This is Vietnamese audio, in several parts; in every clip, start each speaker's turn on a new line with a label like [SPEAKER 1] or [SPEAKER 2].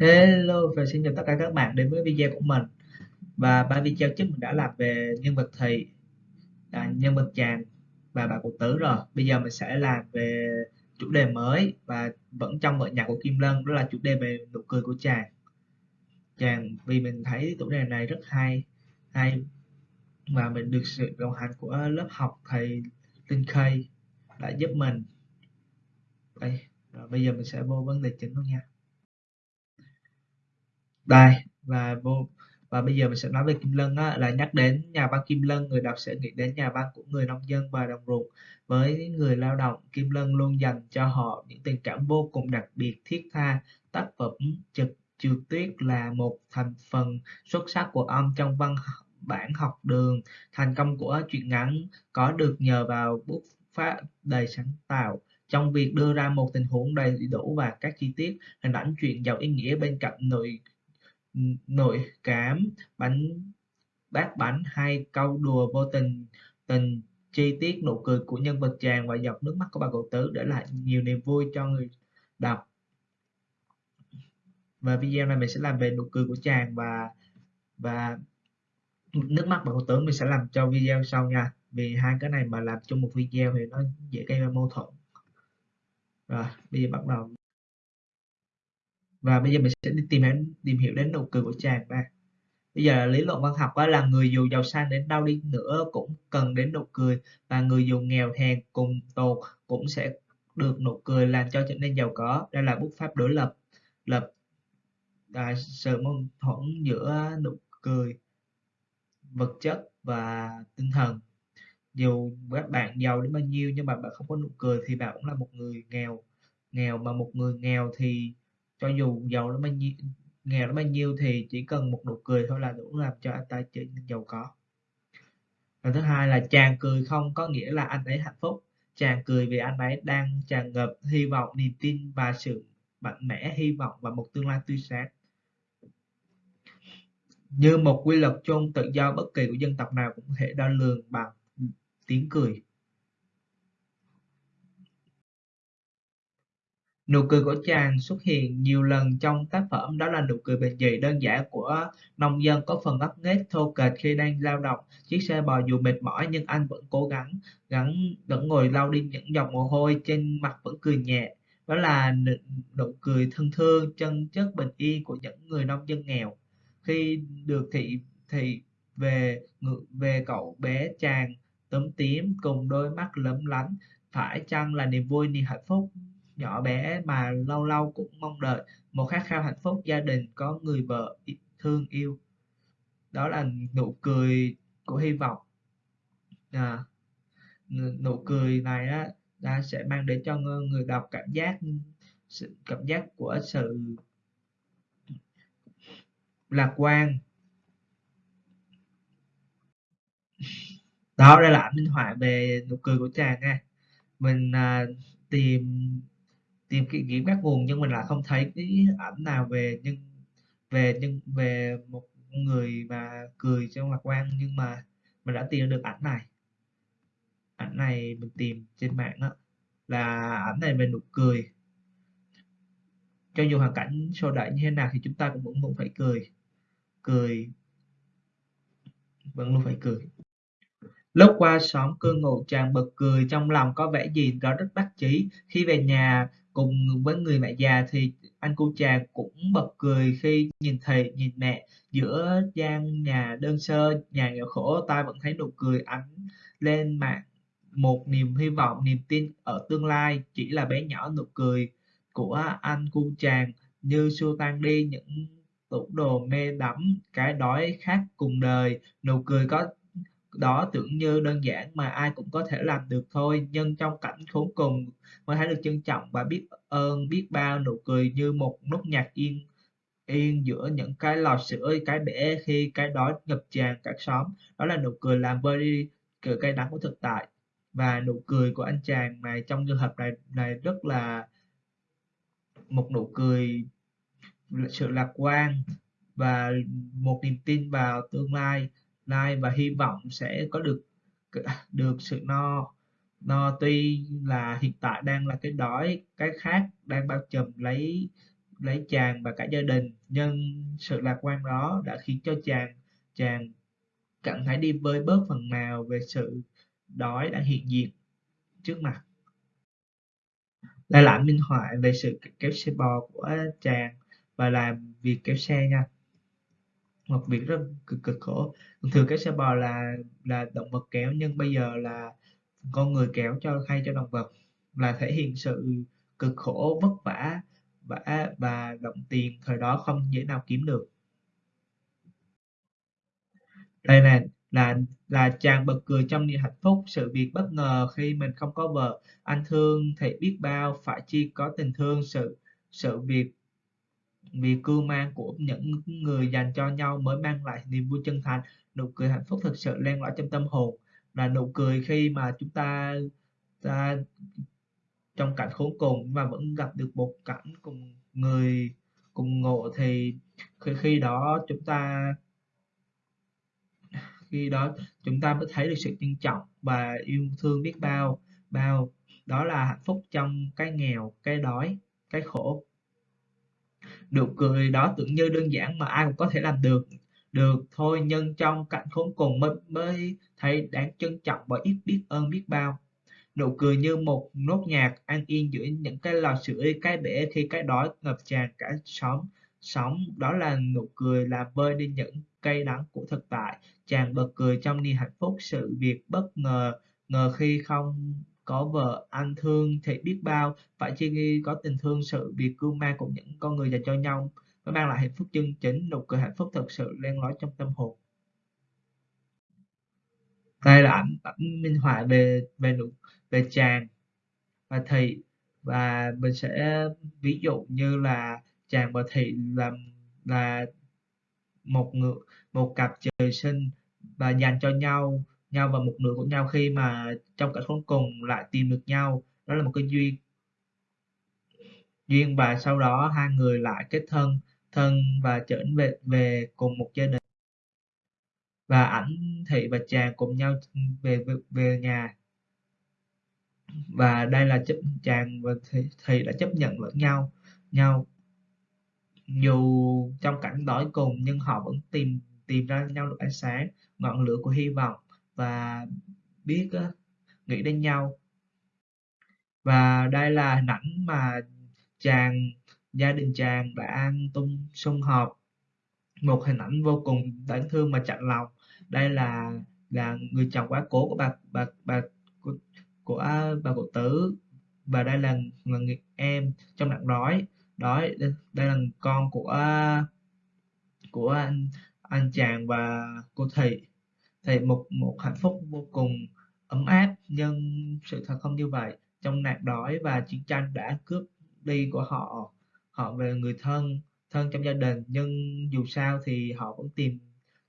[SPEAKER 1] Hello và xin chào tất cả các bạn đến với video của mình. Và ba video trước mình đã làm về nhân vật thị à, nhân vật chàng và bà cụ tử rồi. Bây giờ mình sẽ làm về chủ đề mới và vẫn trong bộ nhạc của Kim Lân đó là chủ đề về nụ cười của chàng. Chàng vì mình thấy chủ đề này rất hay hay và mình được sự đồng hành của lớp học thầy Linh Khê đã giúp mình. Đây rồi bây giờ mình sẽ vô vấn đề chính luôn nha đây và vô và bây giờ mình sẽ nói về Kim Lân á, là nhắc đến nhà văn Kim Lân người đọc sẽ nghĩ đến nhà văn của người nông dân và đồng ruộng. Với người lao động Kim Lân luôn dành cho họ những tình cảm vô cùng đặc biệt thiết tha tác phẩm trực trượt tuyết là một thành phần xuất sắc của ông trong văn bản học đường. Thành công của truyện ngắn có được nhờ vào bút pháp đầy sáng tạo. Trong việc đưa ra một tình huống đầy đủ và các chi tiết hình ảnh chuyện giàu ý nghĩa bên cạnh nội nội cảm, bánh, bát bánh hay câu đùa vô tình. Tình chi tiết nụ cười của nhân vật chàng và giọt nước mắt của bà cậu tứ để lại nhiều niềm vui cho người đọc. Và video này mình sẽ làm về nụ cười của chàng và và nước mắt bà cậu tứ mình sẽ làm cho video sau nha. Vì hai cái này mà làm chung một video thì nó dễ gây ra mâu thuẫn. Rồi, bây giờ bắt đầu và bây giờ mình sẽ đi tìm hiểu tìm hiểu đến nụ cười của chàng ba bây giờ lý luận văn học đó là người dù giàu sang đến đâu đi nữa cũng cần đến nụ cười. Và người dù nghèo hèn cùng tồn cũng sẽ được nụ cười làm cho trở nên giàu có. Đây là bút pháp đối lập lập à, sự mâu thuẫn giữa nụ cười vật chất và tinh thần. Dù các bạn giàu đến bao nhiêu nhưng mà bạn không có nụ cười thì bạn cũng là một người nghèo nghèo mà một người nghèo thì cho dù giàu nó bao nhiêu, nghèo nó bao nhiêu thì chỉ cần một nụ cười thôi là đủ làm cho anh ta trở nên giàu có. Và thứ hai là chàng cười không có nghĩa là anh ấy hạnh phúc. Chàng cười vì anh ấy đang tràn ngập hy vọng, niềm tin và sự mạnh mẽ, hy vọng và một tương lai tươi sáng. Như một quy luật chung, tự do bất kỳ của dân tộc nào cũng có thể đo lường bằng tiếng cười. Nụ cười của chàng xuất hiện nhiều lần trong tác phẩm. Đó là nụ cười bình dị đơn giản của nông dân có phần ngấp nghếch, thô kệch khi đang lao động. Chiếc xe bò dù mệt mỏi nhưng anh vẫn cố gắng gắng, vẫn ngồi lau đi những giọt mồ hôi trên mặt vẫn cười nhẹ. Đó là nụ cười thân thương, chân chất bình yên của những người nông dân nghèo. Khi được thị thị về về cậu bé, chàng tấm tím cùng đôi mắt lấm lánh. Phải chăng là niềm vui, niềm hạnh phúc? Nhỏ bé mà lâu lâu cũng mong đợi một khát khao hạnh phúc gia đình có người vợ thương yêu. Đó là nụ cười của hy vọng. À, nụ cười này á đã sẽ mang đến cho người đọc cảm giác sự cảm giác của sự lạc quan. Đó đây là ảnh minh họa về nụ cười của chàng nha. Mình à, tìm tìm kiếm kiếm các nguồn nhưng mình lại không thấy cái ảnh nào về. Nhưng về nhưng về một người mà cười trong lạc quan nhưng mà mình đã tìm được ảnh này. Ảnh này mình tìm trên mạng đó là ảnh này về nụ cười. Cho dù hoàn cảnh sôi đẩy như thế nào thì chúng ta cũng vẫn vẫn phải cười. Cười. Vẫn luôn phải cười. Lúc qua xóm cư ngụ, chàng bật cười, trong lòng có vẻ gì đó rất đắc chí khi về nhà cùng với người mẹ già thì anh cu trà cũng bật cười khi nhìn thầy, nhìn mẹ giữa gian nhà đơn sơ, nhà nghèo khổ. Ta vẫn thấy nụ cười ánh lên mặt một niềm hy vọng, niềm tin ở tương lai. Chỉ là bé nhỏ nụ cười của anh cu chàng như xua tan đi những tủ đồ mê đắm, cái đói khát cùng đời. Nụ cười có đó tưởng như đơn giản mà ai cũng có thể làm được thôi. Nhưng trong cảnh khốn cùng, mới thấy được trân trọng và biết ơn, biết bao nụ cười như một nốt nhạc yên yên giữa những cái lò sữa cái bể khi cái đói ngập tràn các xóm. Đó là nụ cười làm vơi đi cự cay đắng của thực tại và nụ cười của anh chàng này trong trường hợp này này rất là một nụ cười, sự lạc quan và một niềm tin vào tương lai like và hy vọng sẽ có được được sự no no tuy là hiện tại đang là cái đói, cái khác đang bao trùm lấy lấy chàng và cả gia đình. Nhưng sự lạc quan đó đã khiến cho chàng chàng cảm thấy đi vơi bớt phần nào về sự đói đang hiện diện trước mặt. Đây là minh họa về sự kéo xe bò của chàng và làm việc kéo xe nha một việc rất cực cực khổ. Thường cái xe bò là là động vật kéo nhưng bây giờ là con người kéo cho thay cho động vật là thể hiện sự cực khổ, vất vả và và động tiền, thời đó không dễ nào kiếm được. Đây nè, là là chàng bật cười trong niềm hạnh phúc, sự việc bất ngờ khi mình không có vợ. Anh thương thầy biết bao, phải chi có tình thương, sự sự việc vì cưu mang của những người dành cho nhau mới mang lại niềm vui chân thành. Nụ cười hạnh phúc thực sự len lỏi trong tâm hồn là nụ cười khi mà chúng ta, ta trong cảnh khốn cùng mà vẫn gặp được một cảnh cùng người cùng ngộ thì khi, khi đó chúng ta khi đó chúng ta mới thấy được sự trân trọng và yêu thương biết bao bao. Đó là hạnh phúc trong cái nghèo cái đói cái khổ nụ cười đó tưởng như đơn giản mà ai cũng có thể làm được. Được thôi, nhưng trong cảnh khốn cùng mới mới thấy đáng trân trọng và ít biết ơn biết bao. Nụ cười như một nốt nhạc an yên giữa những cái lò sưởi, cái bể khi cái đói ngập tràn cả xóm. Sống đó là nụ cười làm vơi đi những cây đắng của thực tại. Chàng bật cười trong niềm hạnh phúc, sự việc bất ngờ ngờ khi không có vợ, anh thương thì biết bao. Phải chi nghi có tình thương, sự việc cưu mang của những con người dành cho nhau mới mang lại hạnh phúc chân chính. Nụ cười hạnh phúc thật sự len lỏi trong tâm hồn. Đây là ảnh ảnh minh họa về về nụ, về chàng và thị. Và mình sẽ ví dụ như là chàng và thị là là một người một cặp trời sinh và dành cho nhau nhau và một nửa của nhau khi mà trong cảnh khốn cùng lại tìm được nhau. Đó là một cái duyên duyên và sau đó hai người lại kết thân thân và trở về về cùng một gia đình. Và ảnh thị và chàng cùng nhau về về, về nhà. Và đây là chấp chàng và thị, thị đã chấp nhận lẫn nhau nhau. Dù trong cảnh đói cùng nhưng họ vẫn tìm tìm ra nhau được ánh sáng ngọn lửa của hy vọng và biết uh, nghĩ đến nhau. Và đây là hình ảnh mà chàng gia đình chàng đã tung sum họp. Một hình ảnh vô cùng đáng thương mà chạnh lòng. Đây là là người chồng quá cố của bà bà bà của, của à, bà cụ tử và đây là, là người em trong nạn đói. Đói đây, đây là con của à, của anh anh chàng và cô thị thì một một hạnh phúc vô cùng ấm áp, nhưng sự thật không như vậy. Trong nạn đói và chiến tranh đã cướp đi của họ họ về người thân thân trong gia đình, nhưng dù sao thì họ vẫn tìm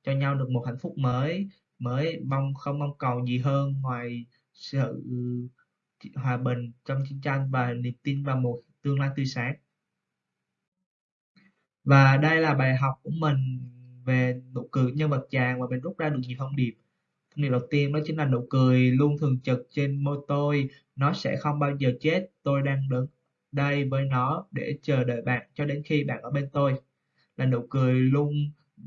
[SPEAKER 1] cho nhau được một hạnh phúc mới mới mong, không mong cầu gì hơn ngoài sự hòa bình trong chiến tranh và niềm tin vào một tương lai tươi sáng. Và đây là bài học của mình về nụ cười nhân vật chàng và mình rút ra được nhiều thông điệp. Thông điệp đầu tiên đó chính là nụ cười luôn thường trực trên môi tôi. Nó sẽ không bao giờ chết. Tôi đang đứng đây với nó để chờ đợi bạn cho đến khi bạn ở bên tôi. Là nụ cười luôn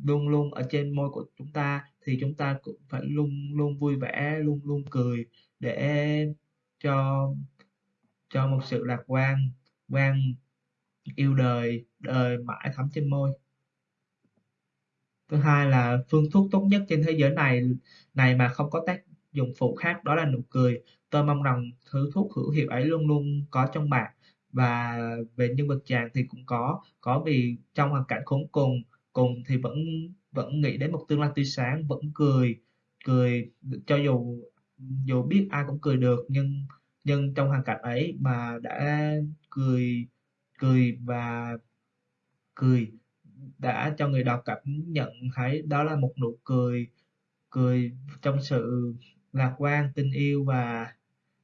[SPEAKER 1] luôn luôn ở trên môi của chúng ta thì chúng ta cũng phải luôn luôn vui vẻ, luôn luôn cười để cho cho một sự lạc quan quan yêu đời đời mãi thắm trên môi thứ hai là phương thuốc tốt nhất trên thế giới này này mà không có tác dụng phụ khác đó là nụ cười. Tôi mong rằng thứ thuốc hữu hiệu ấy luôn luôn có trong bạn. Và về nhân vật chàng thì cũng có có vì trong hoàn cảnh khốn cùng cùng thì vẫn vẫn nghĩ đến một tương lai tươi sáng, vẫn cười cười cho dù dù biết ai cũng cười được, nhưng nhưng trong hoàn cảnh ấy mà đã cười cười và cười đã cho người đọc cảm nhận thấy đó là một nụ cười cười trong sự lạc quan tình yêu và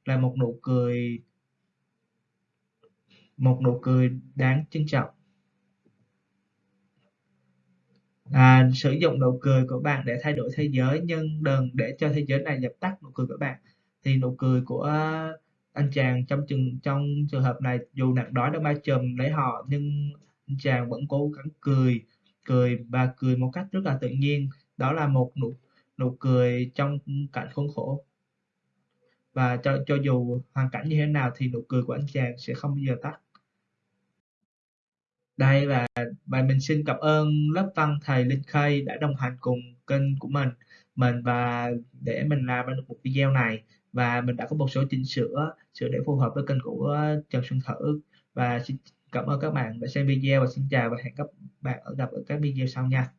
[SPEAKER 1] là một nụ cười một nụ cười đáng trân trọng. À, sử dụng nụ cười của bạn để thay đổi thế giới nhưng đừng để cho thế giới này dập tắt nụ cười của bạn. Thì nụ cười của anh chàng trong trường trong trường hợp này dù nặng đói đã bao trùm lấy họ nhưng chàng vẫn cố gắng cười, cười và cười một cách rất là tự nhiên. Đó là một nụ nụ cười trong cảnh khốn khổ. Và cho cho dù hoàn cảnh như thế nào thì nụ cười của anh chàng sẽ không bao giờ tắt. Đây và và mình xin cảm ơn lớp văn thầy Linh Khay đã đồng hành cùng kênh của mình mình và để mình làm ra được một video này và mình đã có một số chỉnh sửa sửa để phù hợp với kênh của Trần Xuân Thử và xin cảm ơn các bạn đã xem video và xin chào và hẹn các bạn ở gặp ở các video sau nha.